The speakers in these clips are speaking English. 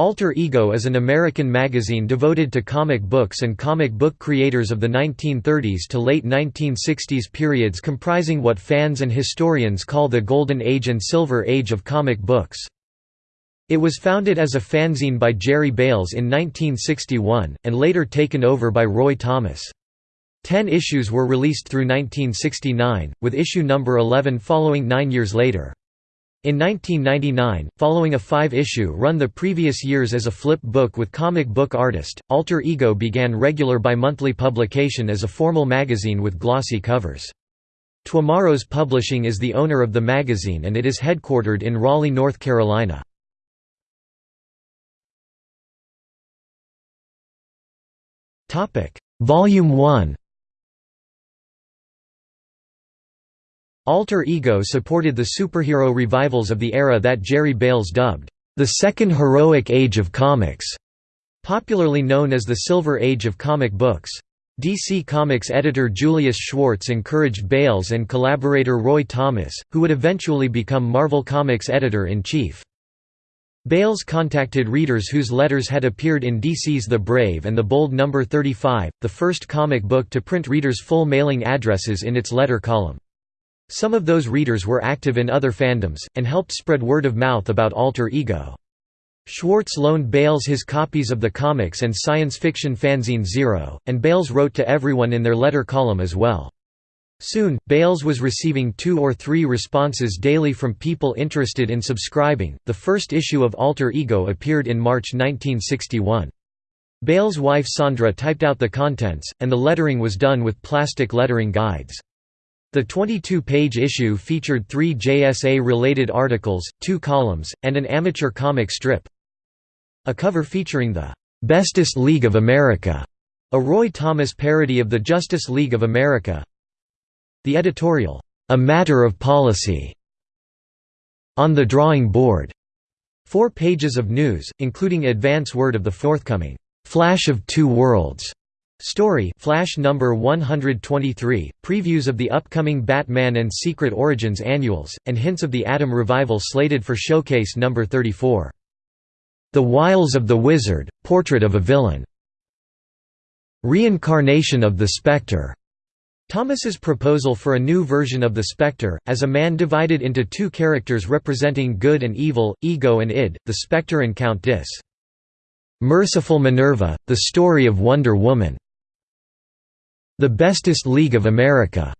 Alter Ego is an American magazine devoted to comic books and comic book creators of the 1930s to late 1960s periods comprising what fans and historians call the Golden Age and Silver Age of comic books. It was founded as a fanzine by Jerry Bails in 1961, and later taken over by Roy Thomas. Ten issues were released through 1969, with issue number 11 following nine years later. In 1999, following a five-issue run the previous years as a flip book with comic book artist, Alter Ego began regular bi-monthly publication as a formal magazine with glossy covers. Twomorrows Publishing is the owner of the magazine and it is headquartered in Raleigh, North Carolina. Volume 1 Alter Ego supported the superhero revivals of the era that Jerry Bails dubbed, "...the second heroic age of comics", popularly known as the Silver Age of comic books. DC Comics editor Julius Schwartz encouraged Bails and collaborator Roy Thomas, who would eventually become Marvel Comics editor-in-chief. Bails contacted readers whose letters had appeared in DC's The Brave and the Bold No. 35, the first comic book to print readers' full mailing addresses in its letter column. Some of those readers were active in other fandoms, and helped spread word of mouth about Alter Ego. Schwartz loaned Bails his copies of the comics and science fiction fanzine Zero, and Bails wrote to everyone in their letter column as well. Soon, Bails was receiving two or three responses daily from people interested in subscribing. The first issue of Alter Ego appeared in March 1961. Bails' wife Sandra typed out the contents, and the lettering was done with plastic lettering guides. The 22-page issue featured three JSA-related articles, two columns, and an amateur comic strip. A cover featuring the "'Bestest League of America' a Roy Thomas parody of the Justice League of America. The editorial, "'A Matter of Policy' on the drawing board. Four pages of news, including advance word of the forthcoming "'Flash of Two Worlds' Story Flash number 123, previews of the upcoming Batman and Secret Origins annuals, and hints of the Atom revival slated for Showcase number 34. The Wiles of the Wizard, Portrait of a Villain. Reincarnation of the Spectre. Thomas's proposal for a new version of the Spectre, as a man divided into two characters representing good and evil, ego and id, the Spectre and Count Dis. Merciful Minerva, the story of Wonder Woman. The Bestest League of America.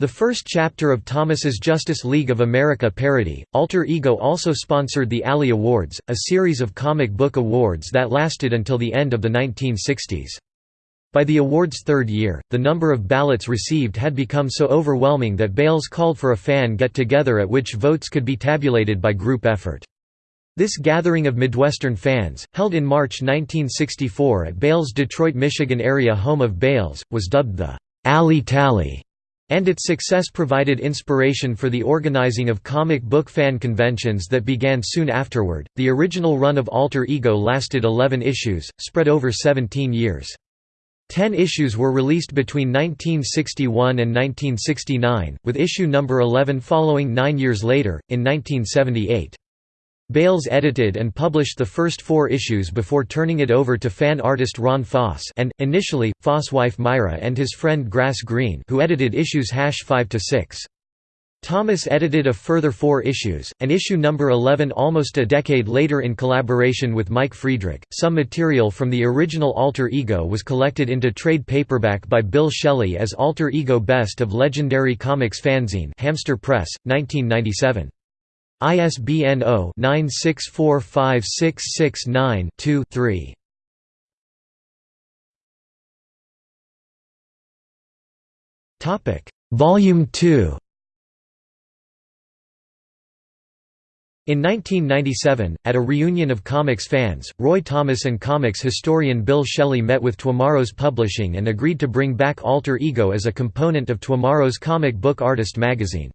The first chapter of Thomas's Justice League of America parody, Alter Ego also sponsored the Alley Awards, a series of comic book awards that lasted until the end of the 1960s. By the award's third year, the number of ballots received had become so overwhelming that Bails called for a fan get-together at which votes could be tabulated by group effort. This gathering of Midwestern fans, held in March 1964 at Bails' Detroit, Michigan area home of Bails, was dubbed the Alley Tally, and its success provided inspiration for the organizing of comic book fan conventions that began soon afterward. The original run of Alter Ego lasted 11 issues, spread over 17 years. Ten issues were released between 1961 and 1969, with issue number 11 following nine years later, in 1978. Bails edited and published the first four issues before turning it over to fan artist Ron Foss and, initially, Foss' wife Myra and his friend Grass Green who edited issues 5–6. Thomas edited a further four issues, and issue number 11 almost a decade later in collaboration with Mike Friedrich. Some material from the original Alter Ego was collected into trade paperback by Bill Schelly as Alter Ego Best of Legendary Comics Fanzine Hamster Press, 1997. ISBN 0-9645669-2-3. Volume 2 In 1997, at a reunion of comics fans, Roy Thomas and comics historian Bill Schelly met with Twomorrows Publishing and agreed to bring back Alter Ego as a component of Twomorrows comic book artist magazine.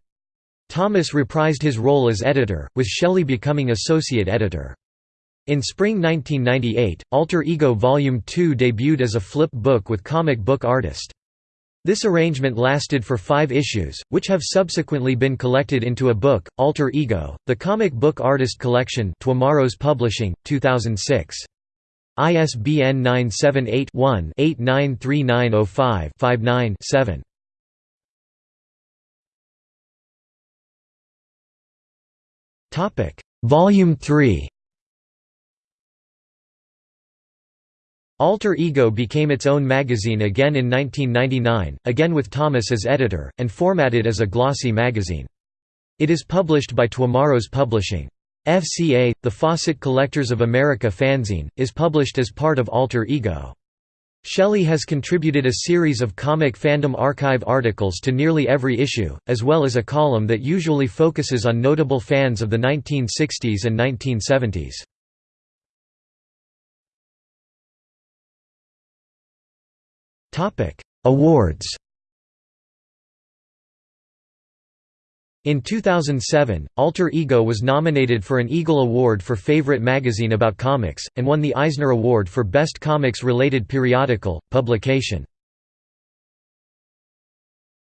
Thomas reprised his role as editor, with Schelly becoming associate editor. In spring 1998, Alter Ego Volume 2 debuted as a flip book with comic book artist. This arrangement lasted for five issues, which have subsequently been collected into a book, Alter Ego, The Comic Book Artist Collection Twomorrows Publishing, 2006. ISBN 978-1-893905-59-7. Volume 3 Alter Ego became its own magazine again in 1999, again with Thomas as editor, and formatted as a glossy magazine. It is published by Twomorrows Publishing. FCA, the Fawcett Collectors of America fanzine, is published as part of Alter Ego. Schelly has contributed a series of Comic Fandom Archive articles to nearly every issue, as well as a column that usually focuses on notable fans of the 1960s and 1970s. Awards In 2007, Alter Ego was nominated for an Eagle Award for Favorite Magazine About Comics, and won the Eisner Award for Best Comics-Related Periodical, Publication.